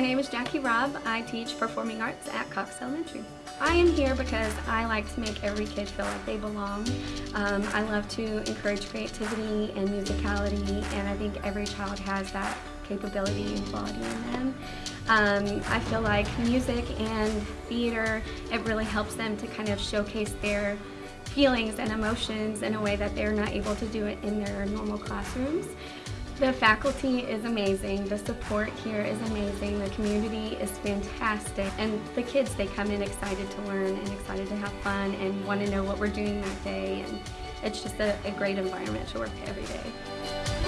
my name is Jackie Robb. I teach performing arts at Cox Elementary. I am here because I like to make every kid feel like they belong. Um, I love to encourage creativity and musicality and I think every child has that capability and quality in them. Um, I feel like music and theater, it really helps them to kind of showcase their feelings and emotions in a way that they're not able to do it in their normal classrooms. The faculty is amazing, the support here is amazing, the community is fantastic, and the kids, they come in excited to learn and excited to have fun and want to know what we're doing that day, and it's just a, a great environment to work every day.